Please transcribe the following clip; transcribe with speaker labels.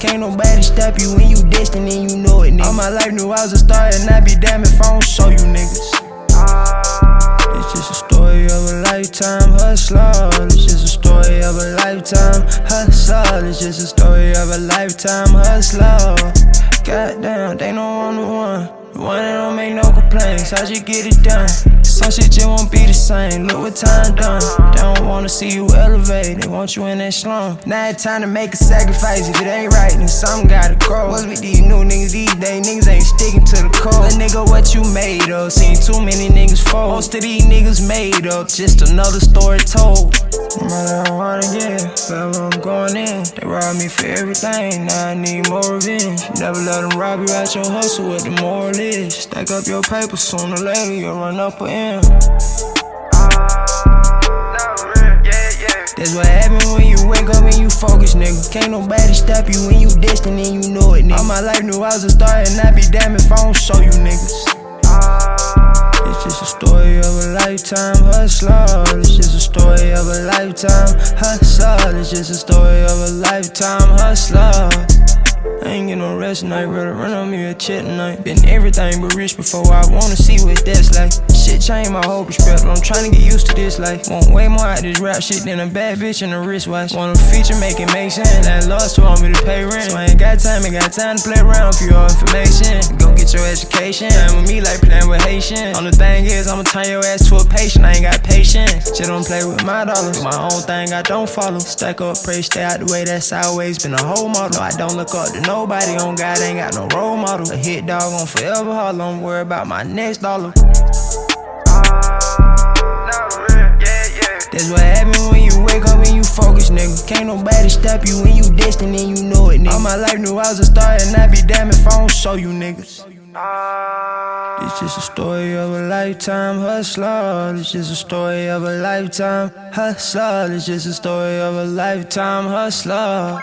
Speaker 1: Can't nobody stop you when you destined and you know it, nigga. All my life knew I was a star and I'd be damned if I don't show you niggas. It's just a story of a lifetime hustler. It's just a story of a lifetime hustler. It's just a story of a lifetime hustler. Goddamn, they know I'm the one. One that don't make no complaints. How'd you get it done? Some shit just won't be the same. Look what time done. They don't wanna see you elevate. They want you in that slum. Now it's time to make a sacrifice. If it ain't right, then something gotta grow. What's with these new niggas these days? Niggas ain't sticking to the code. But nigga, what you made of? Seen too many niggas fold. Most of these niggas made up. Just another story told. Rob me for everything. Now I need more revenge. Never let them rob you out your hustle. What the moral is? Stack up your paper sooner or later, you'll run up or in. That's what happens when you wake up and you focus, nigga. Can't nobody stop you when you destined and you know it, nigga. All my life knew I was a star and I'd be damned if I don't show you niggas. It's just a story of a lifetime hustler. A lifetime hustler. It's just a story of a lifetime hustler. I ain't get no rest tonight, rather run on me a check tonight. Been everything but rich before I wanna see what that's like. Shit changed my whole perspective, I'm trying to get used to this life. Want way more out this rap shit than a bad bitch and a wristwatch. Want a feature, make it make sense. That lost want me to pay rent. So Got time, ain't got time to play around for your information. Go get your education. Time with me like playing with Haitian. Only thing is, I'ma turn your ass to a patient, I ain't got patience. Shit don't play with my dollars. Do my own thing, I don't follow. Stack up, pray, stay out the way, that's always been a whole model. No, I don't look up to nobody on God, ain't got no role model. A hit dog on forever hard, I'm worried about my next dollar. Uh, yeah, yeah. That's what happens when you wake up and you focus, nigga. Can't nobody stop you when you destined and you know it, nigga. All my life knew I was a star and I'd be damned if I don't show you niggas. It's just a story of a lifetime hustler. It's just a story of a lifetime hustler. It's just a story of a lifetime hustler.